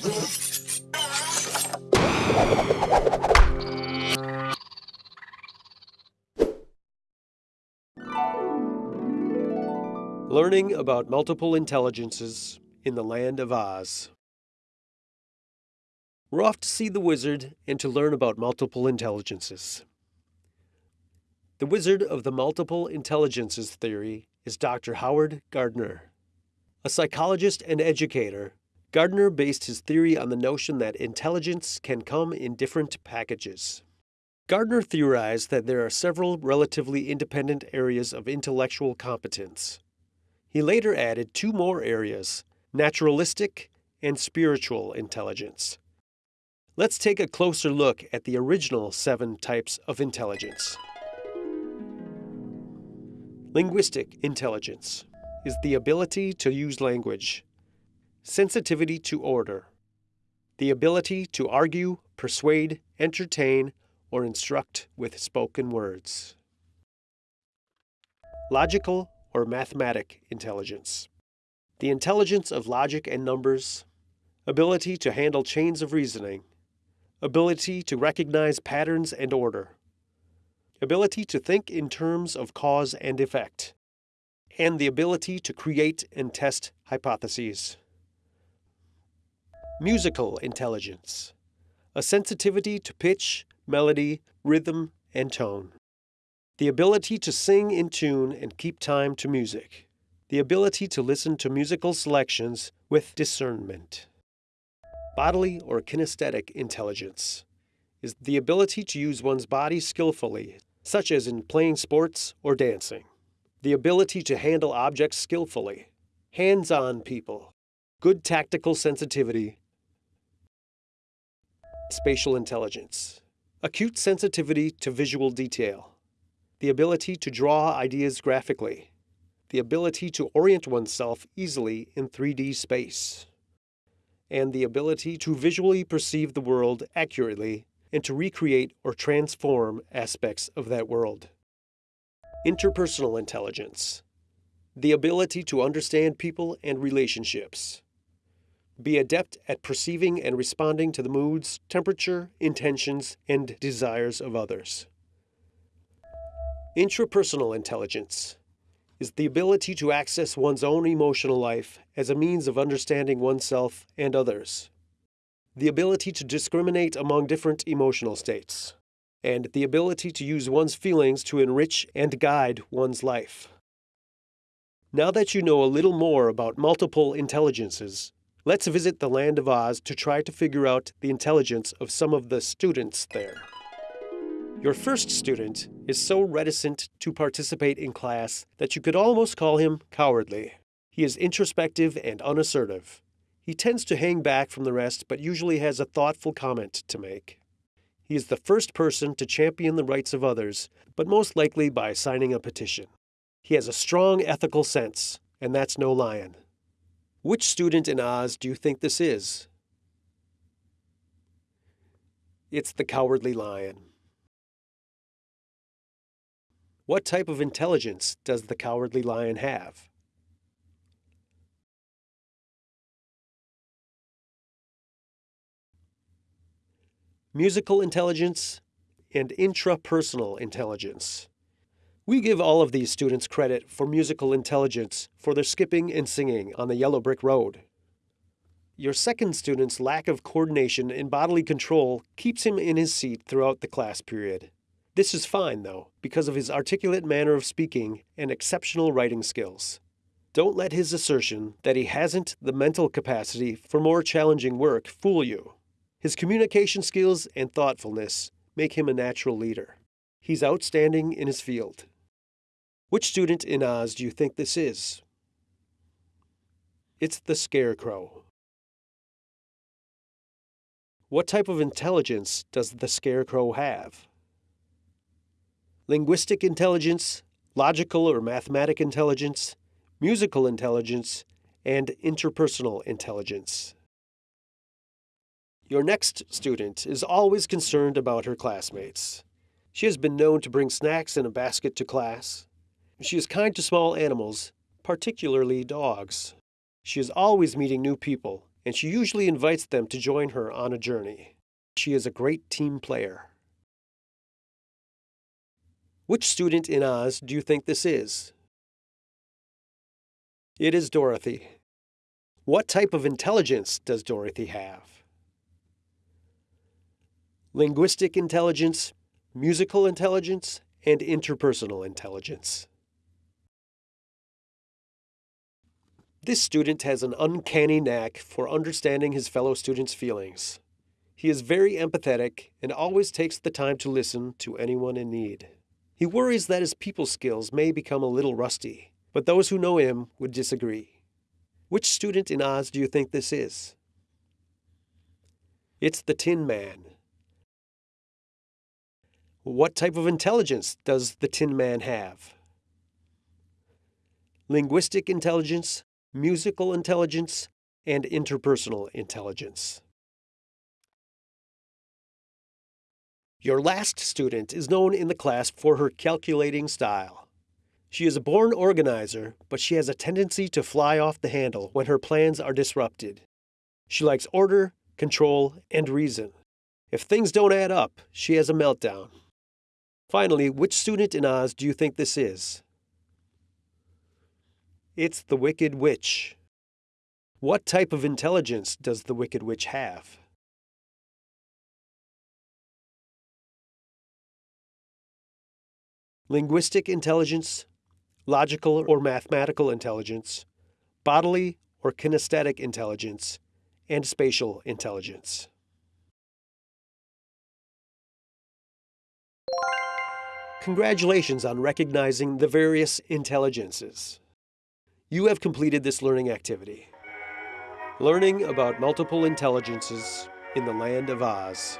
Learning about multiple intelligences in the land of Oz. We're off to see the wizard and to learn about multiple intelligences. The wizard of the multiple intelligences theory is Dr. Howard Gardner. A psychologist and educator, Gardner based his theory on the notion that intelligence can come in different packages. Gardner theorized that there are several relatively independent areas of intellectual competence. He later added two more areas naturalistic and spiritual intelligence. Let's take a closer look at the original seven types of intelligence. Linguistic intelligence is the ability to use language, sensitivity to order, the ability to argue, persuade, entertain, or instruct with spoken words. Logical or mathematic intelligence. The intelligence of logic and numbers, ability to handle chains of reasoning, ability to recognize patterns and order, ability to think in terms of cause and effect, and the ability to create and test hypotheses. Musical intelligence, a sensitivity to pitch, melody, rhythm, and tone. The ability to sing in tune and keep time to music. The ability to listen to musical selections with discernment. Bodily or kinesthetic intelligence is the ability to use one's body skillfully, such as in playing sports or dancing. The ability to handle objects skillfully. Hands on people. Good tactical sensitivity. Spatial intelligence acute sensitivity to visual detail, the ability to draw ideas graphically, the ability to orient oneself easily in 3D space, and the ability to visually perceive the world accurately and to recreate or transform aspects of that world. Interpersonal intelligence, the ability to understand people and relationships be adept at perceiving and responding to the moods, temperature, intentions, and desires of others. Intrapersonal intelligence is the ability to access one's own emotional life as a means of understanding oneself and others. The ability to discriminate among different emotional states. And the ability to use one's feelings to enrich and guide one's life. Now that you know a little more about multiple intelligences, Let's visit the land of Oz to try to figure out the intelligence of some of the students there. Your first student is so reticent to participate in class that you could almost call him cowardly. He is introspective and unassertive. He tends to hang back from the rest, but usually has a thoughtful comment to make. He is the first person to champion the rights of others, but most likely by signing a petition. He has a strong ethical sense, and that's no lion. Which student in Oz do you think this is? It's the cowardly lion. What type of intelligence does the cowardly lion have? Musical intelligence and intrapersonal intelligence. We give all of these students credit for musical intelligence for their skipping and singing on the yellow brick road. Your second student's lack of coordination and bodily control keeps him in his seat throughout the class period. This is fine, though, because of his articulate manner of speaking and exceptional writing skills. Don't let his assertion that he hasn't the mental capacity for more challenging work fool you. His communication skills and thoughtfulness make him a natural leader. He's outstanding in his field. Which student in Oz do you think this is? It's the Scarecrow. What type of intelligence does the Scarecrow have? Linguistic intelligence, logical or mathematic intelligence, musical intelligence, and interpersonal intelligence. Your next student is always concerned about her classmates. She has been known to bring snacks in a basket to class, she is kind to small animals, particularly dogs. She is always meeting new people and she usually invites them to join her on a journey. She is a great team player. Which student in Oz do you think this is? It is Dorothy. What type of intelligence does Dorothy have? Linguistic intelligence, musical intelligence, and interpersonal intelligence. This student has an uncanny knack for understanding his fellow students' feelings. He is very empathetic and always takes the time to listen to anyone in need. He worries that his people skills may become a little rusty, but those who know him would disagree. Which student in Oz do you think this is? It's the Tin Man. What type of intelligence does the Tin Man have? Linguistic intelligence, musical intelligence, and interpersonal intelligence. Your last student is known in the class for her calculating style. She is a born organizer, but she has a tendency to fly off the handle when her plans are disrupted. She likes order, control, and reason. If things don't add up, she has a meltdown. Finally, which student in Oz do you think this is? It's the Wicked Witch. What type of intelligence does the Wicked Witch have? Linguistic intelligence, logical or mathematical intelligence, bodily or kinesthetic intelligence, and spatial intelligence. Congratulations on recognizing the various intelligences. You have completed this learning activity. Learning about multiple intelligences in the land of Oz.